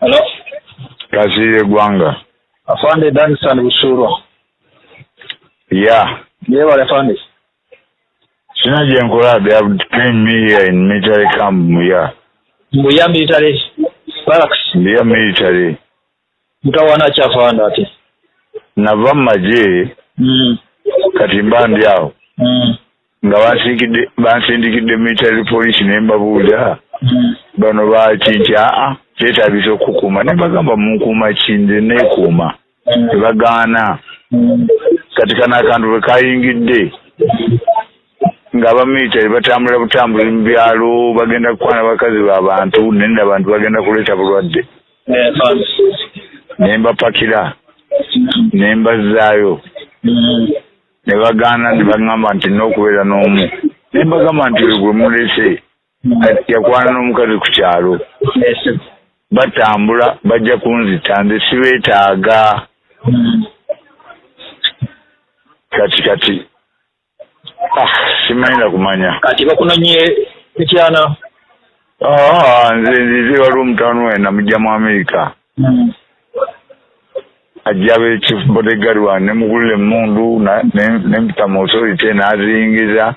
Hello? kasire gwanga Afande Danson Busurwa. ya Yewale afande. sina gyenkola they have trained me here in military camp muya Mbuya military barracks. Muya military Mutawana ki afande ate? nava mu magye Mm. kati mba ndi awo Mm. nga bansindikidde military police ne mbabuulira Mm. Bano baki nti aa kyetaagisa okukuuma ne bagamba munkuuma ki nze neekuuma ne bagaana Mm. kati kano akantu bwe kayingidde ng'abamilitary batambula butambuzi mu byalo bagenda kukwana bakazi b'abantu nenda abantu bagenda kuleeta bulwadde. Ne mbapakira ne mbazzaayo ne bagaana ne baŋŋamba nti nina okubeera n'omu. Ne mbagamba nti we gwe mulese yakwana n'omukazi ku kyalo. Batambula bajja kunzita nze sibeetaaga. Mm. kati kati ah, simanyira kumanya. Kati bakunonye ekyana. Ah, nze nzize waliwo omutano we namugja mu amerika Mm. ajja be chief bodyguard wange nemugulira emundu nempita mu authority n'azingiza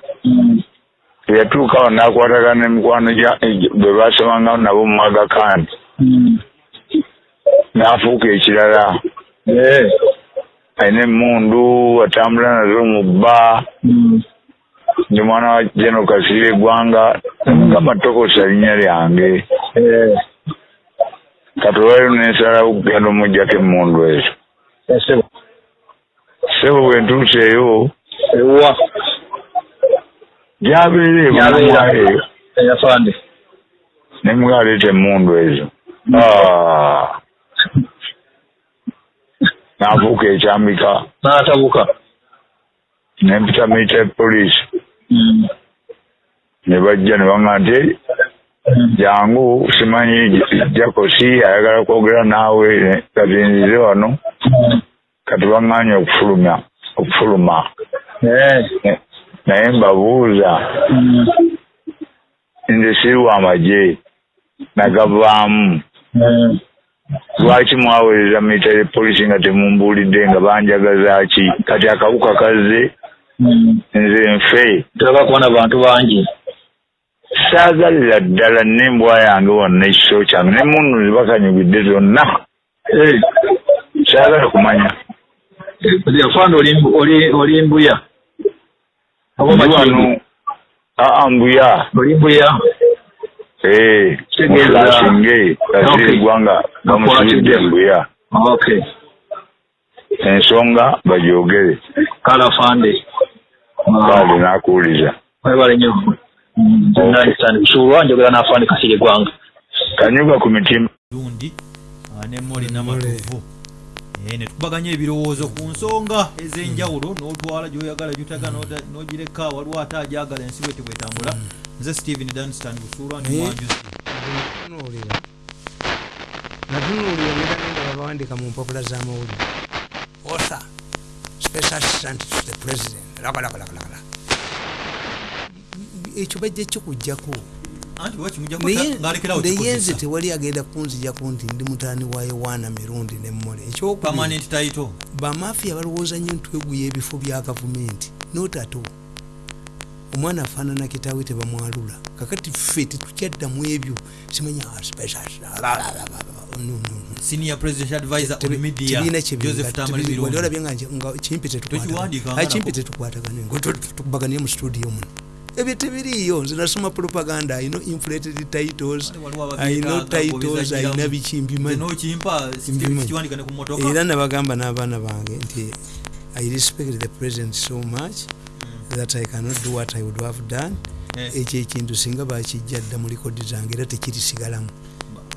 Mm. yatuukawo n'akwatagana emikwano gya bwe basomanga nabo mu Aga Khan Mm. n'afuuka ekirala alina emundu atambula nazo mu bba Mm. ndi mwana wa general kasirye eggwanga mugamba tokosa linnya lyange Eh. kati olwaliro nensalawo okugenda omugjako emundu ezo sebo bwe ntuuseeyo Ewa. Gyabeera. eyo Eh, afande. nemugaleeta emundu ezo Ah. n'afuuka ekyambika N'atabuka. nempita military police Mm. ne bajja ne baŋŋa nti Mm. jangu simanyi jakosi ayagala kwogera naawe kazinzize wano Mm. kati baŋŋaanye okufulumya okufuluma Eh. Ne- naye mbabuuza nze siri wa magye nagavaamu lwaki mwaweereza military police nga temumbuulidde nga banjagaza ki kati akawuka kazze nze nfe Tulaba kubona bantu bangi. saagalira ddala nembwa yange wonna ekiso kyange ne munnu zibakanyugidde zonna Eh. saagala kumanya oli oli mbuya. Wano aa mbuya Oli mbuya. ee Kitegeeza- mukasinge Okay. kasiri eggwanga bamusibidde mbuya Okay. ensonga bagyogere Kala afande. kaale n'akuwuliza Webale nnyo. Nandisani busulwa njogera n'afande kasiri gwanga. kanyuga ku mitima lundi ah, ne moli namatuvu Eh, ne tukubaganya ebirowoozo ku nsonga ez'enjawulo n'otwala gy'oyagala gy'otagala n'ota- n'ogireka waliwo ate agyagala ensi bwe tebwetambula nze stephen danstan busuulwa ndi Naye- mwanjuzi. Natunuulira natunuulira nebagenda babawandika mu mpapula z'amawulire author special assistant to the president. Ekyo bajja kikujjako naye nze tewali agenda kunzijako nti ndi mutaani wa yowaana mirundi nemmole ekyokubiri bamafiya balowooza nnyo ntweguya ebifo bya gavumenti. Notato omwana afaanana kitaawe tebamwalula. Kakati ffe tetukyaddamu ebyo. Simanya ah, special, no, no, no. senior presidential advisor on Tebe- media tebiina joseph tamale kyebinga birungi olabye nga kimpi Tokiwandiika nga kimpi nako. tetukwatagane. Tukubaganie mu studio muno ebyo tebiriiyo nze nasoma propaganda ayino inflated titles ababyetaaga titles ayina biki mbimanyi nokimpa Mbimanyi. kiwandikane ku motoka era nabagamba n'abaana bange nti i respect the president so much that i cannot do what i would have done. Eh. ekyo ekintu singa bakijja dda mu likodi zange era tekirisigalamu.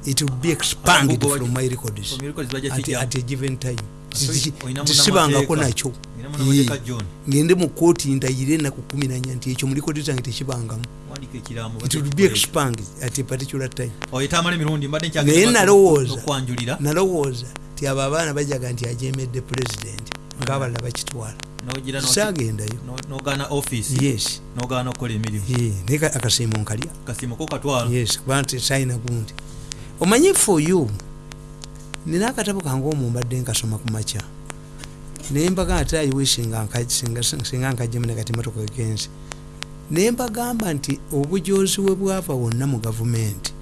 It would be expanded from my records. from your records bajja at, kijja. at a given time. So, tisibangako nakyo Ngende mu kooti ndayire enaku kumi nanya nti ekyo mu likodi zange tekibangamu it would be expanded at a particular time. Mbadde naye nalowooza nalowooza ti abo abaana bajaga nti ajemedde pulezidenti ngaabalala bakitwala. Saagendayo. nogana office. Yes. Naye ka- akasiimo nkalya. Yes kuba nti sayina gundi. Omanyi for you nina akatabo kange omwo mbadde nkasoma ku makya naye mbaga ate ayiwishinga singa nkajemune kati motoka egenzi naye mbagamba nti obujozi we bwava wonna mu gavumenti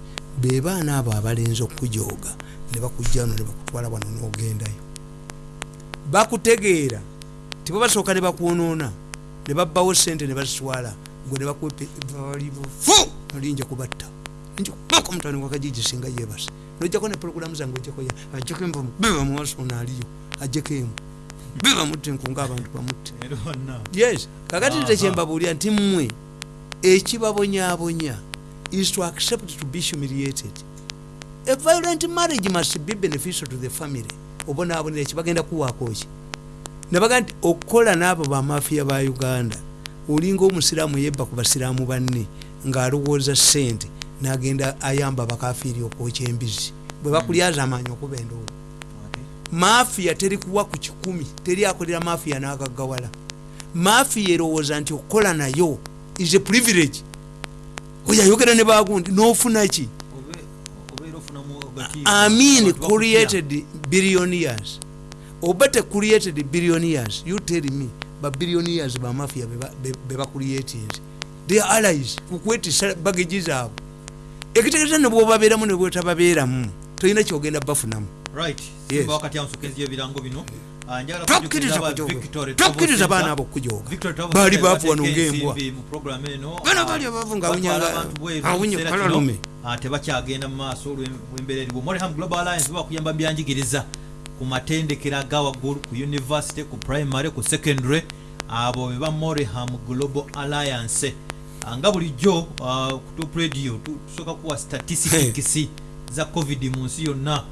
be baana abo abalenzi okukujooga ne bakujjano ne bakutwala wano n'ogendayo. Bakutegeera tibo basooka ne bakwonoona ne babbawo sente ne bazitwala gwe ne bakuwalibufu olinja kubatta. Njikubaka omutani wakajiji singa yebase nojjako ne programu zange ojjako ajjako envumu biba muwasona aliyo ajjeko emu biba mutte nkunga abantu bamutte yes kakati nze kyembabuulira nti mmwe ekibabonyaabonya is to accept to be humiliated. A violent marriage must be beneficial to the family. Obonaabonera kibagenda kuwaako ki? Nabaga nti okukola n'abo bamafiya ba uganda olinga omusiraamu yebba ku basiraamu banne ng'alowooza sente n'agenda ayamba bakafiiri okwokya embizi bwe bakulyaza amaanyi okuba endowooza mafiya teri kuwa ku kikumi teri akolera mafiya n'agaggawala mafiya erowooza nti okukola nayo is a privilege. Oyo ayogera ne bagundi n'ofuna ki? Amin created billionaires oba te created billionaires you tell me ba billionaires ba mafia be bacreatinze they are allies kukwetisa bageji zaabwe ekitegeeza ne bwobabeeramu ne bwetababeeramu tolina kyogenda bafunamu wakati ebirango bino tokkiriza Travel baana Center. abo okujooga Victory Travel baali Center baafu wano bateeka ng'embwa ensimbi mu program eno. Bano bali abavu nga batwala awunya- abantu bweru awunya ekiseera kalalume. kino, tebakyagenda mu maaso olw'embeera eriwo moreham global alliance bakuyamba byanjigiriza. Ku matendekero aga waggulu ku university ku primary ku secondary abo beba moreham global alliance. Nga bulijjo ku top radio tu- tusooka kuwa statistics za covid mu nsi yonna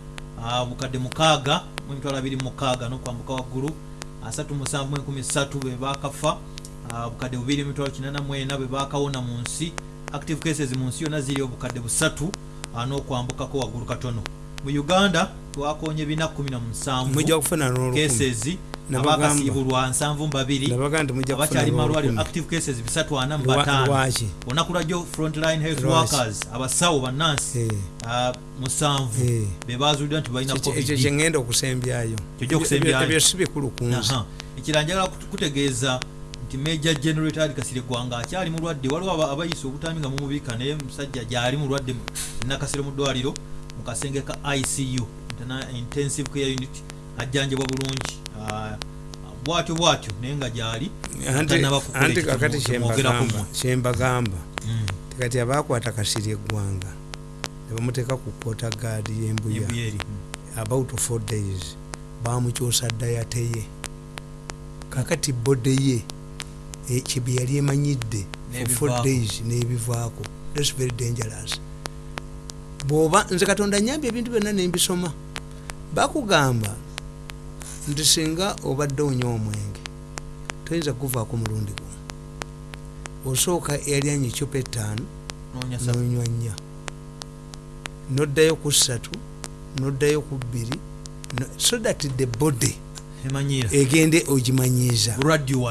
Ah, bukadde mukaaga mu emitwalo abiri mu mukaaga n'okwambuka waggulu asatu musanvu enkumi ssatu be bakafa Ah, bukadde bubiri emitwalo kinana mwena be bakawona mu nsi. Active cases mu nsi yonna ziri obukadde busatu ah, n'okwambukako waggulu katono. Mu uganda twakonye bina kumi na musanvu mujja kufuna n'olukumi. cases Nabagamba. abakasibulwa nsanvu mu babiri nabaga nti mujja kufuna abakyali malwaliro n'olukumi active cases bisatu ana mu Lwa- bataano lwaki? Olunaku lwajjo frontline health workers abasawo bannansi Eh. ah, musanvu Eh. be bazuuliddwa nti balina Ekyo- kyengenda okusembyayo? Ebyo si bikulu ku Aha. ekirala njagala kut- kutegeeza nti major generator ali kasire gwanga akyali mulwadde waliwo aba- abayise obutami nga mumubiika naye musajja gyali mulwadde mu- nakasire mu ddwaliro mu kasenge ka icu intensive care unit ajjanjabwa bulungi. Ah, bwatyo bwatyo naye nga gyali Anti- kakati kyembagamba tekati abakwata kasiri eggwanga nebamuteeka ku kota gaadi y'embuya. Ebuyeri. about four days bamukyusa dayateye kakati bode ye eh, kyebye yali emanyidde for four days n'ebivaako. Thats very dangerous. Bwoba nze katonda nyambye ebintu byonna nembisoma bakugamba nti singa obadde onywa omwenge. Toyinza kuvaako mulundi gumu osooka eyalyanya ekyupa ettaano nonywa nnya. Noddayo ku ssatu noddayo ku bbiri so that the body egende ogimanyiiza.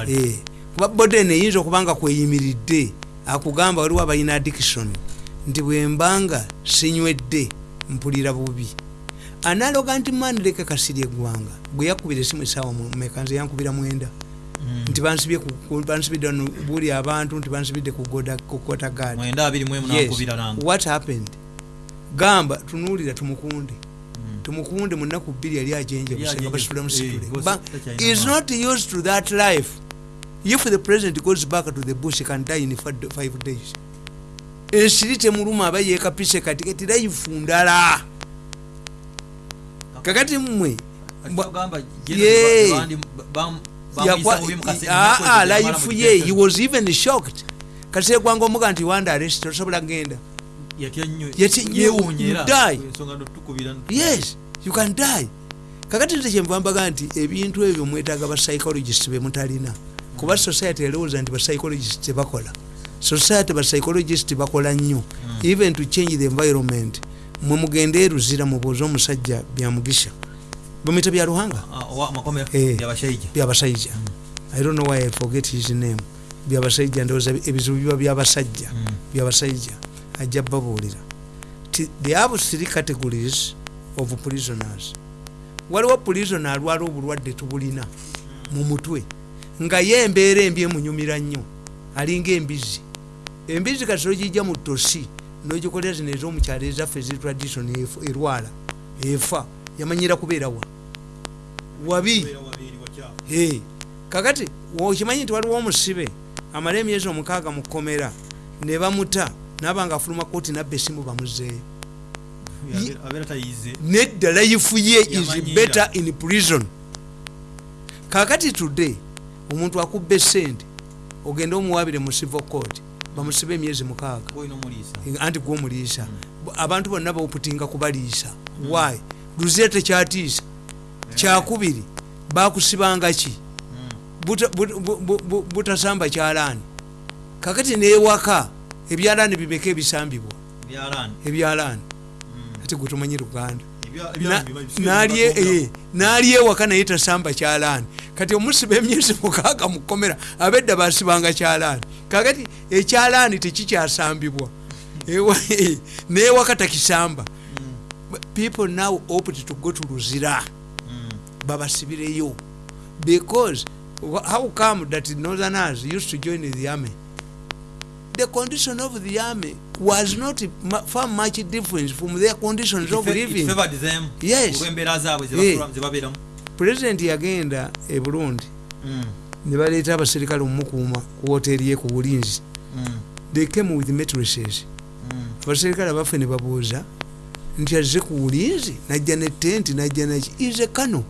Eh, kuba body eno eyinza okuba nga kweyimiridde akugamba waliwo abalina addiction nti bwembanga sinywedde mpulira bubi analoga nti mani leka kasiri eggwanga bwe yakubira esimu esaawa meka nze yankubira mwenda. Mm. nti bansibidde buli abantu nti bansibidde ku kota gaadi mwenda abiri mu emu Yes. nakubira nange. What happened? Gamba tunuulira tumukunde. Tumukunde mu nnaku bbiri yali ajenjebusenga ajenjebuse, basitula musitule is not used to that life. If the president goes back to the bush can die in five- days. Ensiri temuluma aba yekapise katikati life ndala zamala life mu ye he was even shocked. Kasire gwanga omuga nti wanda arrest kgenda die. ensonga notukubira yes you can die. Kakati nze kyenvambaga nti ebintu ebyo mwetaaga bapsychologist bemutalina kuba society erowooza nti bapsychologist tebakola. Society bapsychologist bakola nnyo. Even to change the environment mwe mugende eruzira mubuuze omusajja byamugisha bamwita bya luhanga makomera Eh. byabasajja i don't know why i forget his name. Byabasajja ndowooza ebizibu biba byabasajja byabasajja ajja babuulira. They have three categories of prisoners. Waliwo prison alwala obulwadde tubulina mu mutwe nga ye embeera embi emunyumira nnyo alinga embizi embizi kati ogijja mu tosi nogikolera zino ez'omukyalo ezaffe ezi tradition erwala efa yamanyira kubeerawa wabi? Kakati okimanyi nti waliwo omusibe amala emyezi omukaaga mu kkomera ne bamuta naba nga afuluma kooti nabba esimu bamuzeeyo nedda life ye is better in prison. Kakati today omuntu akubba esente ogende omuwabire mu civil court bamusibe emyezi mukaaga. Anti gwomuliisa abantu bonna bauputinga kubaliisa. Why? Luzira tekyatiisa kyakubiri bakusibanga ki? Bu- butasamba kyalaani. Kakati newaka ebyalaani bimeka ebisambibwa. Byalaani ebyalaani. Ati gwetumanyi luganda. Ebya- Na- ebya- ebya- nalye- ebya- eh, ewaka naye tasamba kyalaani kati omusiba emyezi mukaaga mukomera abedda basibanga kyalaani. Kakati ekyalaani tekikyasambibwa. Eh, newaka takisamba people now opt to go to luzira. Mm. babasibireyo. Because how come that northerners used to join the army? The condition of the army was not far much different from their conditions of It it living favored them. Yes. olw'embeera president yagenda e burundi. Mm, ne baleeta abaserikale omumukuuma ku woteeri ye ku bulinzi. Mm, they came with matrices mm. abaserikale abaffe ne babuuza nti azze ku bulinzi najja ne tenti najja naki ize kano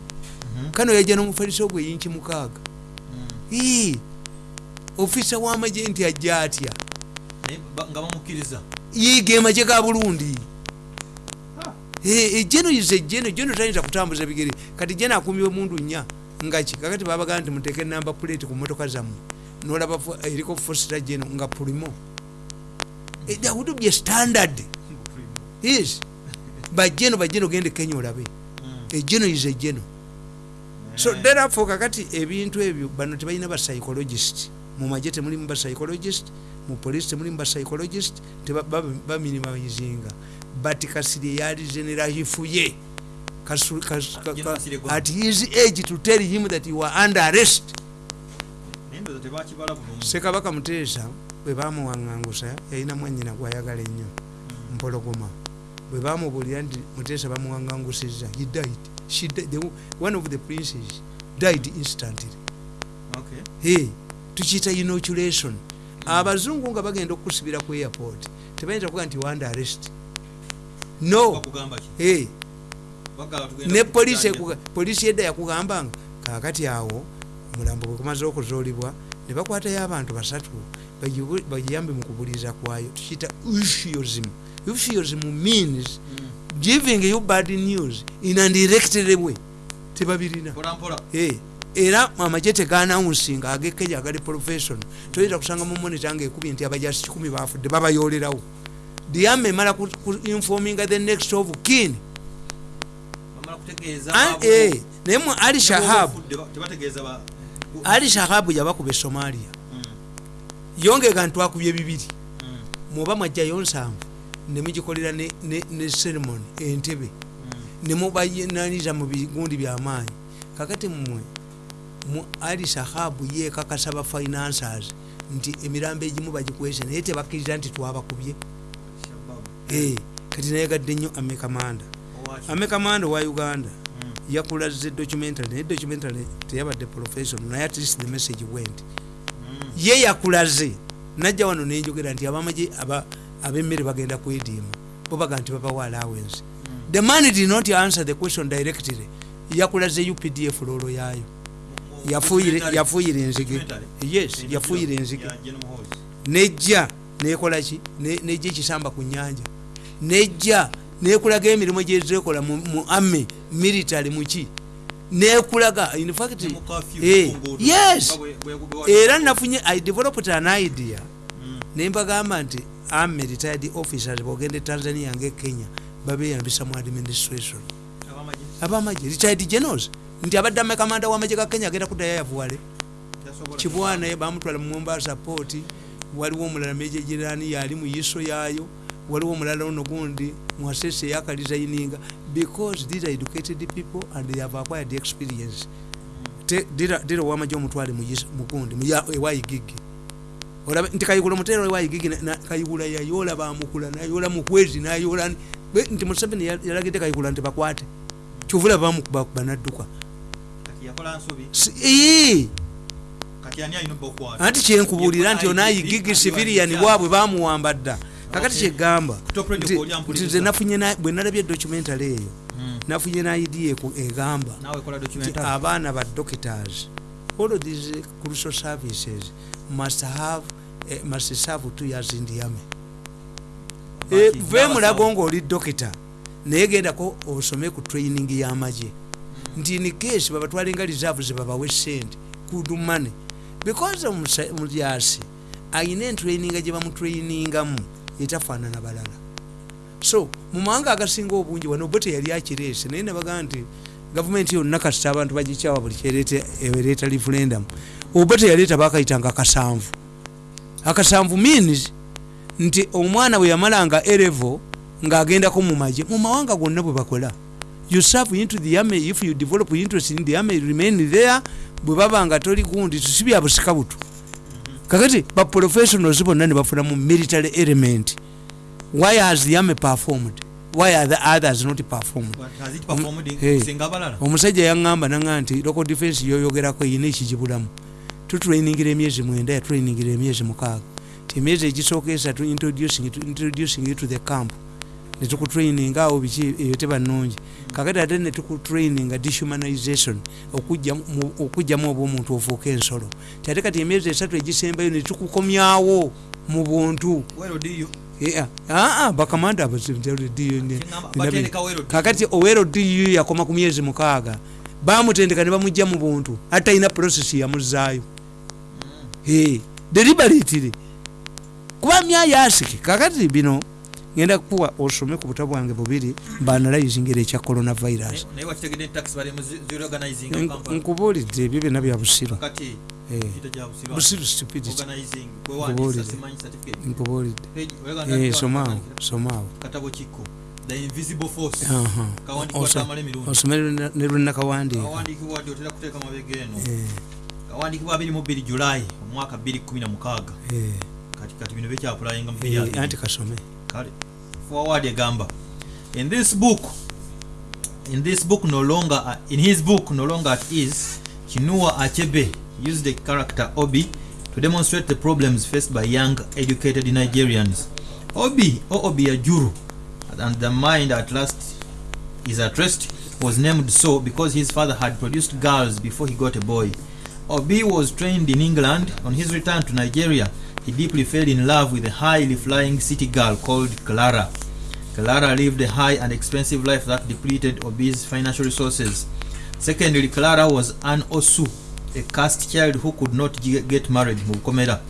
kano yajja n'omufaliso gwe yinki mukaaga. Ii, ofisa w'amagye nti ajja atya? Nga bamukkiriza yiga emagye ga burundi ejeno ize ejeno jeno tayinza kutambuza bigere. Kati jeno akumbye mundu nnya ngaki kakati babagaa nti muteeke namba plate ku motoka zammwe. Nolaba fo- eriko fosita jeno nga pulimo Eh, would be a standard. Yes. Bajeno bajeno gende kenya olabe. Ejeno ize ejeno so therefore kakati ebintu ebyo bano tebalina bapsychologist mu magye temulimu bapsychologist mu polisi temulimu bapsychologist baminimizinga but kasiri yali generalifuye Kasu- kas- ka- General ka- Kasirye Gwanga. at his age to tell him that you are under arrest. Sekabaka muteesa bwe bamuwaŋŋangusa yalina mwanyina gwayagala ennyo mpologoma. Bwe bamubuulira nti muteesa bamuwaŋŋangusizza he died. She died. The- one of the princes died instantly. Okay. hey, tukiyita inoculation. Abazungu nga bagenda okukusibira ku airport tebayinza kuga nti wanda arrest no. Ne polisi edda yakugambanga kakati awo omulambo bwe gumaze okuzuulibwa ne bakwatayo abantu basatu bagiyambe mu kubuliza kwayo tukiyita euphuism. Euphuism means giving you bad news in a directed way. Tebabirina. Era amagye teganawunsinga agekenya agali profession toyinza kusanga mu monita nga ekubye nti abajasi kikumi bafudde babayolerawo diama emala ku- ku informinga the next of kin. Eh, naye mu ali shahabu ali shahabu yabakuba esomalia Mm, yongega ntwakubye bibiri. Mm, muba mwajjayo nsanvu nemugikolera ne, ceremony entebe. Nemubayinaniza mu bigundi byamaanyi kakati mmwe mu ali sahabu yekakasa ba financers nti emirambo egimu bagikwese naye tebakkiriza nti twabakubye. Eh, kati nayegadde nnyo amekamanda amekamanda wa uganda Mm, yakulaze documentary naye documentary teyabadde profession naye at least the message went. Mm, ye yakulaze najja wano nenjogera nti abamagye aba- ab'emmere bagenda kwediima bo baga nti babawa allowance. The man did not answer the question directly. Yakulaze updf yafuuyire documentary- yafuuyire enzige. Yes Eh, yafuuyire ya enzige. Nejja nekolaki Ne- nejja ekisamba ku nyanja nejja nekulaga emirimu gyezekola mu ame military muki nekulaga in fact eh, yes! Era nafunye i developed an idea. Mm, nembagamba nti army retired officers bogenda e tanzania nga kenya babeyambisa mu administration. Abamagye? Retired generals. Nti abadde amekamanda wamagye ga kenya agenda kudayo yavuwale kibwana bamutwala mu mombasa poti waliwo omulala meje jirani yali mu yiso yaayo waliwo omulala ono gundi mwasese yakalizayininga because these are educated people and they have acquired experience. Dira wamajo omutwale mugundi ewayigigi olaba nti kayigula omutero ewayigigi kayigula yayola bamukula nayola mukwezi nayola nti museveni ya- yalagidde kayigula nti bakwate. Kyovula bamukuba banadduka. Anti kyenkubuulira nti Yekola onayigigi ayigigi, civilian andi bwabwe bamuwamba dda kakati kyegamba nti- nze nafunye na- bwe nalabye documentary eyo Mm. nafunye naidea egamba abaana ba doctors all of these crucial services must have eh, must serve two years in the army. Eh, ve mulago ngaoli dokita naye gendako osome ku training y'amagye nti in case babatwala nga reserve zebabawe sente good money. Because omulyasi ayina entraininga gye bamutrainingamu etafaanana balala. So mu mawanga agasinga obungi wano bo teyali akireese naye nabagaa nti gavumenti yonna kasita abantu bagikyawa buli kyereeta referendum. Oba teyaleeta bakayitanga akasanvu. Akasanvu means nti omwana bwe yamalanga erevo ng'agendako mu magye mu mawanga gonna bwe bakola. You serve into the army if you develop interest in the army remain there bwe baba nga toli gundi si bya busika butu kakati baprofessionals bonna ne bafuna mu military element. Why has army performed? Why are the others not performed? Abalala omusajja yaŋŋamba naŋa nti local defense yoyogerako eyina ekigibulamu tutrainingira emyezi mwenda yatrainingira emyezi mukaaga. Ti emyezi egisooka esatu introducing introducing you to the camp netukutraininga awo biki eyo teba nnungi kakati ate netukutraininga dehumanization okujja- mu- okujjamu oba omuntu ofuuka ensolo. Ti ate kati emyezi esatu egisembayo netukukomyawo mu buntu. You- Yeah. Ah, ah, bakamanda kakati owero du yakoma ku myezi mukaaga bamutendeka ne bamugja mu buntu ate talina process yamuzaayo. Eh, deliberately. Kuba myayasiki kakati bino ngenda kukuwa osome ku buta bwange bubiri mbanalayizingira ekya coronavirus. Kampala. nkubuulidde ebyo byonna bya busiru busiru stupidity somaawo somaawo katabo kikko the invisible force. Aha. kawandiikibwa Oso- tamala emirundi osome ne- lwenakawandiika Eh, kawandiikibwa 22 julayi omwaka 2016 eh, kati bino bekyapulayinga mu eh, 20 anti kasome kale forward egamba in this book in this book no longer uh, in his book no longer at ease chinua achebe used the character obi to demonstrate the problems faced by young educated nigerians. Obi or obi ajuru and the mind at last is at rest was named so because his father had produced girls before he got a boy. Obi was trained in england. On his return to nigeria he deeply fell in love with a highly flying city girl called clara Clara lived a high and expensive life that depleted Obi's financial resources. Secondly, Clara was an Osu, a caste child who could not ge- get married. Mukomera.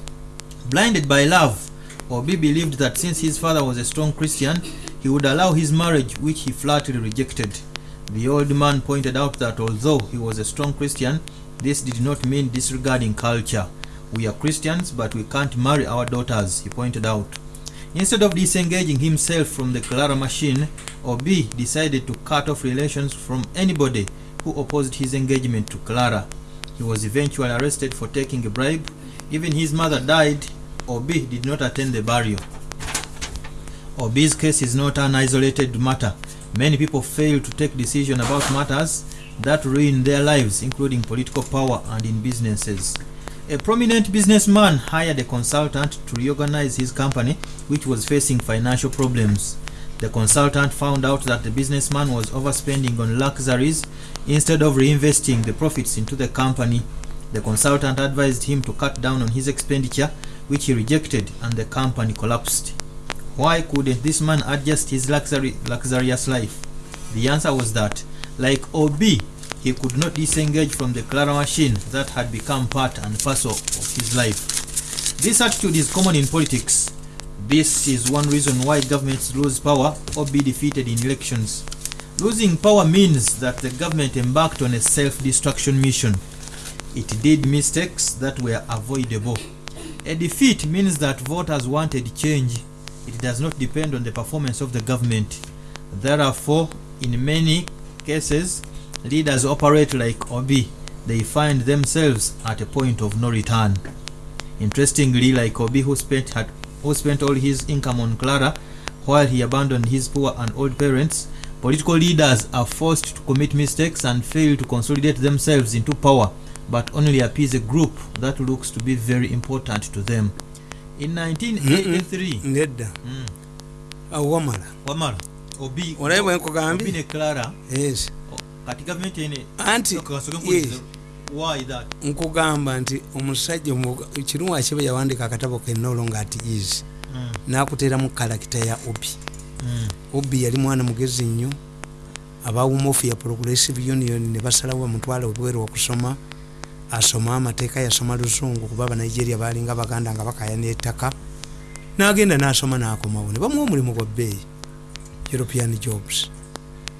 Blinded by love, Obi believed that since his father was a strong Christian, he would allow his marriage, which he flatly rejected. The old man pointed out that although he was a strong Christian, this did not mean disregarding culture. We are Christians, but we can't marry our daughters, he pointed out. Instead of disengaging himself from the Clara machine, Obi decided to cut off relations from anybody who opposed his engagement to Clara. He was eventually arrested for taking a bribe. Even his mother died. Obi did not attend the burial. Obi's case is not an isolated matter. Many people fail to take decisions about matters that ruin their lives, including political power and in businesses. A prominent businessman hired a consultant to reorganize his company, which was facing financial problems. The consultant found out that the businessman was overspending on luxuries instead of reinvesting the profits into the company. The consultant advised him to cut down on his expenditure, which he rejected, and the company collapsed. Why couldn't this man adjust his luxury, luxurious life? The answer was that, like OB, he could not disengage from the Clara machine that had become part and parcel of his life. This attitude is common in politics. This is one reason why governments lose power or be defeated in elections. Losing power means that the government embarked on a self destruction mission. It did mistakes that were avoidable. A defeat means that voters wanted change. It does not depend on the performance of the government. Therefore, in many cases leaders operate like obi. They find themselves at a point of no return. Interestingly like obi who spent had, who spent all his income on clara while he abandoned his poor and old parents political leaders are forced to commit mistakes and fail to consolidate themselves into power but only appease a group that looks to be very important to them. In 1983 nedda. Mm. wamala. Wamala. Obi Olabe bwe nkugambye? Obi ne clara. Yes kati gavumenti ene anti nkugamba nti omusajja omu- kirumu akiba yawandika akatabo kenolo nga ati is Mm, nakuteramu kalakita ya obi. Mm, obi yali mwana mugezi nnyo abawumofu ya progressive union ne basalawo bamutwala obweru okusoma asoma amateeka yasoma luzungu kuba abanigeria balinga baganda nga bakaya nettaka nagenda nasoma nakomawo ne bamuwa omulimu gwa bbeeyi european jobs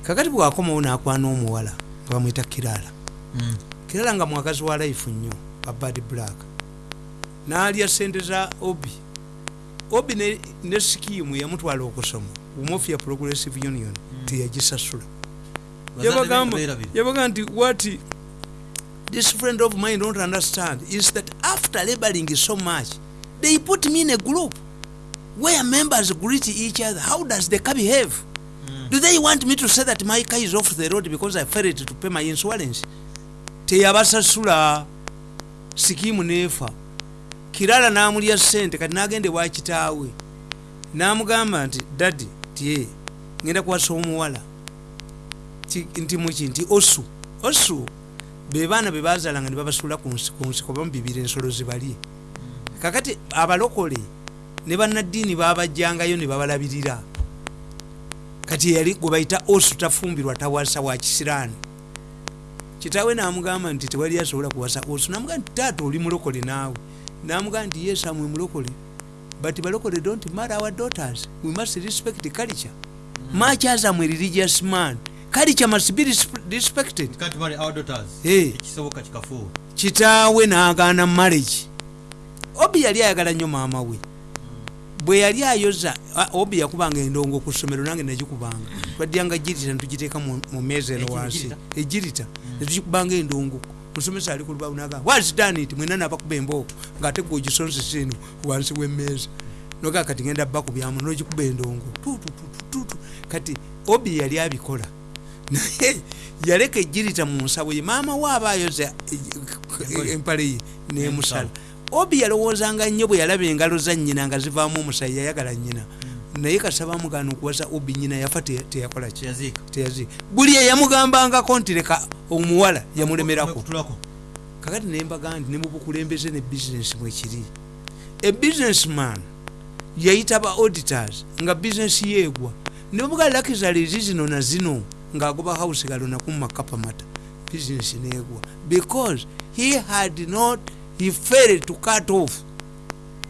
kakati bwakomawo nakwana omuwala nga bamwita kirala. Mm. kirala nga mwagazi wa life nnyo abad black. Nalya sente za obi. Obi ne, ne skimu yamutwala okusoma umofu ya progressive union teyagisasula be beerabira. yabaga nti what this friend of mine don't understand is that after laboring so much they put me in a group where members greet each other. How does the car behave do they want me to say that my car is off the road because i failed to pay my insurance? Teyabasasula sikimu nefa kirala namulya sente kati nagende wakitaawe namugamba nti dadi tie ngenda kuwasa omuwala. Ti- nti muki nti osu osu bebaana bebazalanga nebabasula ku nsi- ku nsiko bamubibira ensolo zibalye kakati abalokole ne bannaddiini babajjangayo ne babalabirira kati yali gwe bayita osu tafumbirwa tawasa wa kisiraani kitaawe namugamba nti tewali asobola kuwasa osu namugamba nti taata oli mulokole naawe. Namugamba nti yes amwe mulokole but balokole don't marry our daughters. We must respect culture. Much as am a religious man? Culture must be resp- respected. Kikafuuwe. Kitaawe n'agaana marriage. Obi yali ayagala nnyo maama we bwe yali ayoza obi yakubanga endongo ku ssomero nange nagikubanga twadyanga girita netugiteeka mu meeza eno wansi. Egirita netugikubanga endongo. Musomesa ali ku lubabu naga wazidaniti mwena nabakuba embooko ngaate gwe ogisonsesa eno wansi w'emmeeza. Nogaa kati ngenda bakubyamu nogikuba endongo. Tututututu kati obi yali abikola. Naye yaleka ejirita mu nsawo ye. Maama we aba ayoza e- empale ye nemusala obi yalowoozanga nnyo bwe yalaba engalo za nnyina nga zivaamu omusayi yayagala nnyina. Naye kasaba amugana okuwasa obi nnyina yafa te- teyakola ki? Kyeyaziika teyazi buli eyamugambangako nti leka omuwala yamulemerako. Kakati nembaga nti ne mu bukulembeze ne bizinesi mwekiri e businessman yayita ba auditors nga bizinesi yeegwa. Ne bamuga lakizalizi zino na zino ng'agoba house galonaku mumakapamata bizinesi neegwa. Because he had not he failed to cut off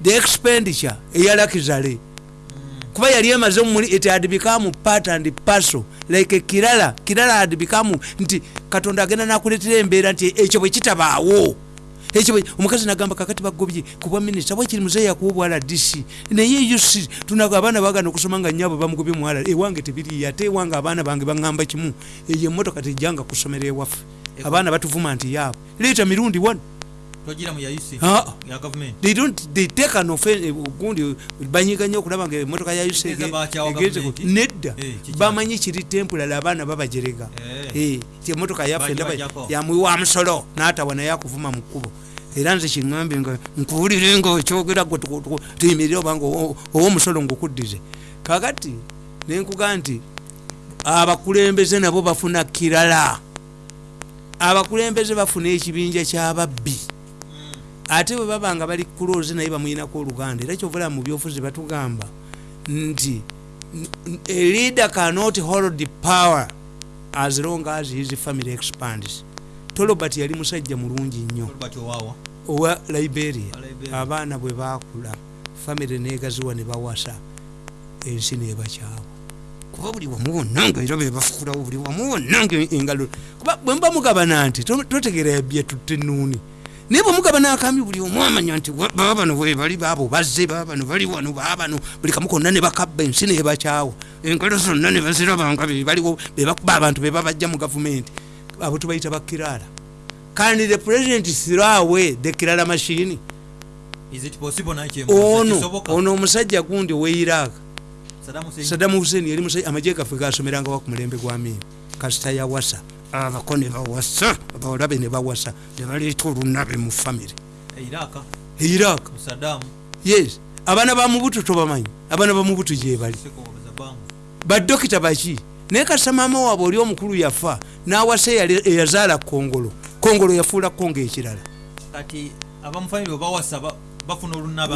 the expenditure eya lakizale kuba yali emaze muli it had become part and parcel like kirala kirala had become nti katonda agenda nakuletera embeera nti ekyo bwe kitabaawo. Ekyo omukazi nagamba kakati bagobye kubwa minisita bwekiri muzeeyi yakuwa obwala dc. Naye us tunaga abaana bagana okusoma nga nyabwe bamugobye muwala ewange tebiriyo ate ewange abaana bange baŋŋamba kimu. Eyo emotoka tejjanga kusomera ewaffe abaana batuvuma nti yaabwe. Leeta mirundi wano Ah. they don't they take an offense gundi banyiga nnyo okulaba nga emotoka ya gavumenti? nedda. Eh, bamanyi kiri tempulala abaana babajerega Eh. Eh, emotoka yaffe yamuwa musolo n'atawa naye akuvuma mu kkubo. Era nze kiŋambe nga nkuwulire nga okyogera gwe tuyimirire obanga owo- owomusolo ngaokuddize kakati nenkuga nti abakulembeze nabo bafuna kirala. Abakulembeze bafuna ekibinja kyababbi ate bwe baba nga bali kulozi naye bamuyinako oluganda era kyovula mu byofuzi batugamba nti a leader cannot hold the power as long as his family expands. Tolobert yali musajja mulungi nnyo. Owa liberia. Abaana bwe bakula famire negaziwa ne bawasa ensi nebakyawa kuba buli wamu wonna nga era bebafukulawo buli wamu wonna nga engalo kuba bwe muba mugabana nti to- totegeera yabye tutte nuuni naye bwe mugabana akambi buli omu amanya nti baba bano bwe bali baabo bazze baba bano bali wano baba bano buli kamu konna ne bakabba ensi nebakyawa engalo zonna ne bazirabanga bebaliwo bebakuba abantu bebabajja mu gavumenti. Abo tubayita bakirala kandi the president away the kirala naye kyembuuza, ono ono omusajja gundi owe iraq. Saddam Hussein. Sadamu hussein yali amagye gaffe gasomeranga wa ku mulembe gwa mini kasita yawasa abako ne bawasa abawalabe ne bawasa ne baleeta olunabe mu famire Iraq? Yes. Abaana ba mubutu tobamanyi. Abaana ba mubutu gyebali badokita baki naye kasita maama waabwe oli omukulu yafa n'awasa eyazaala kongolo. Kongolo yafuula kongo ekirala.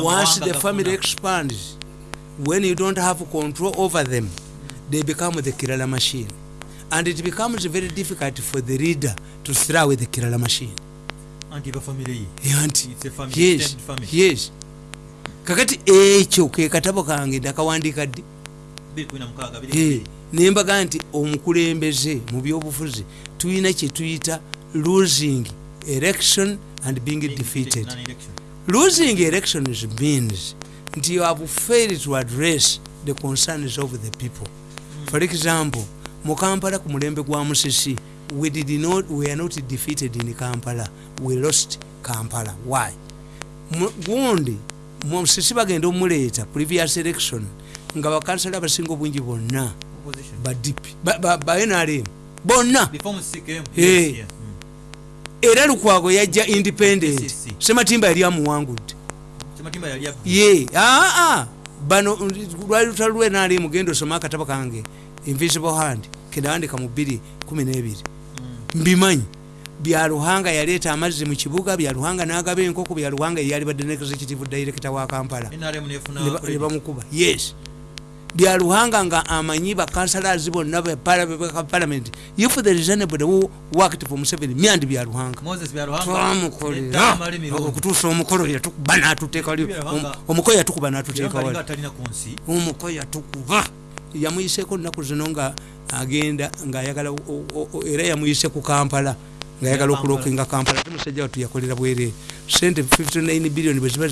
Once the family expands when you don't have control over them they become the kirala machine and it becomes very difficult for the leader to throw away the kirala machine. Anti yes. yes. Kakati ekyo ke katabo kange ndakawandiika ddi? 216 Eh, nembaga nti omukulembeze mu byobufuzi tulina kyetuyita losing election and being defeated losing elections means nti you have failed to address the concerns of the people. For example mu kampala ku mulembe gwa musisi. We, did not, we are not defeated in kampala. We lost kampala. Why? Gundi musisi bagenda omuleeta previous election nga bakansala abasinga obwingi bonna. Ba dp ba, ba, ba nrm bonna. Eh. era lukwago yajja independent. Sematimba yali amuwangudde. Ye aa bano lwali lutalo lwenali mugenda osoma akatabo kange invisible hand kendawandika mu 212 mbimanyi byaluhanga yaleeta amazzi mu kibuga byaluhanga n'agaba enkoko byaluhanga yeyali badde ne executive director wa kampala. Ne bamukuba. Yes. Byaluhanga nga amanyi bakansalazi bonna parliament. If there is anybody who worked for museveni myandi byaluhanga twamukolera. okutuusa omukolo yatukuba n'atuteeka wali- Byaluhanga. om- omukoyo yatukuba n'atuteeka Byaruhanga wali. alinga atalina ku nsi. Omukoyo yatukuba yamuyiseeko nnaku zino nga agenda ngaayagala era yamuyise ku kampala ngaayagala okulokinga kampala. Ate musajja watu yakolera bwerere sente 59 billion bwe ziba